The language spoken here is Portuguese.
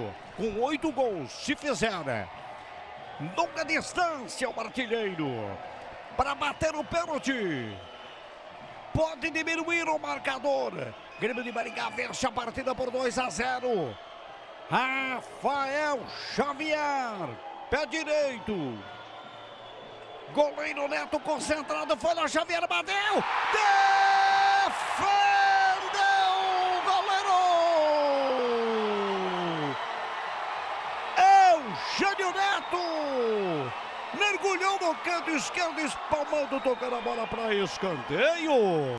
Neto, com oito gols, se fizer. Longa distância, o artilheiro. Para bater o pênalti. Pode diminuir o marcador. Grêmio de Maringá vence a partida por 2 a 0. Rafael Xavier, pé direito. Goleiro Neto concentrado, foi lá, Xavier bateu. Defendeu o goleiro. Eugênio Neto. Mergulhou no canto esquerdo, espalmando, tocando a bola para escanteio.